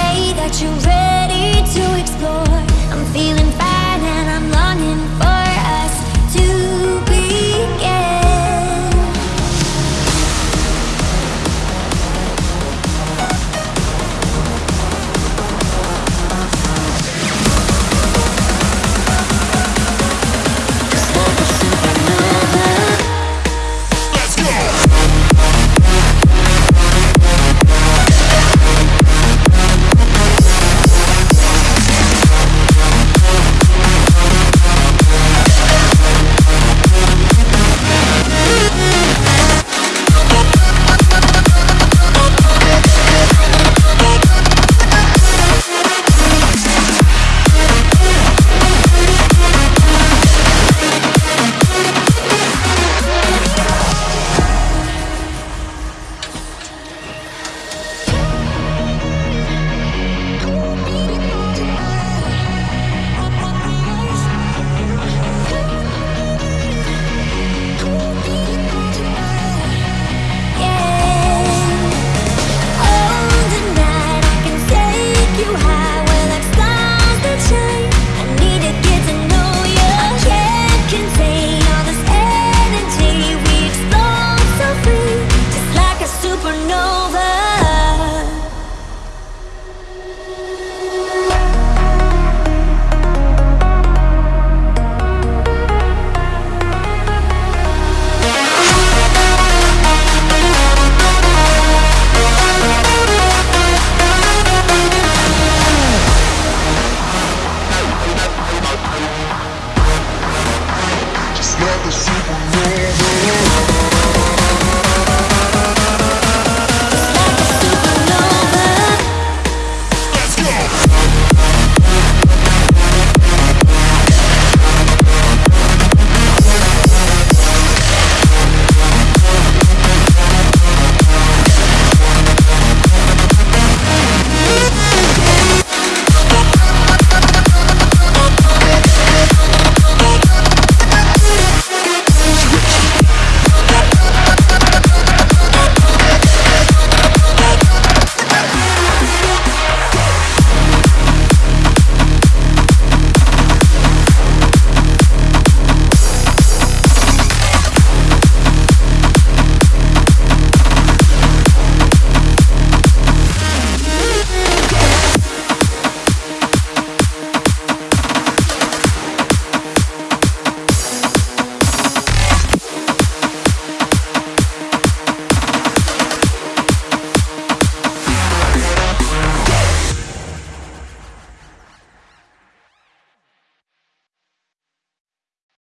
say that you're ready to explore. I'm feeling fine and I'm longing for